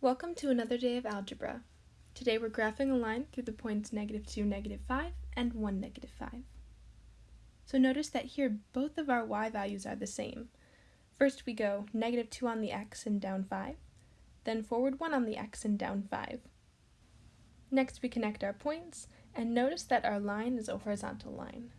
Welcome to another day of algebra. Today we're graphing a line through the points negative 2, negative 5, and 1, negative 5. So notice that here both of our y values are the same. First we go negative 2 on the x and down 5, then forward 1 on the x and down 5. Next we connect our points, and notice that our line is a horizontal line.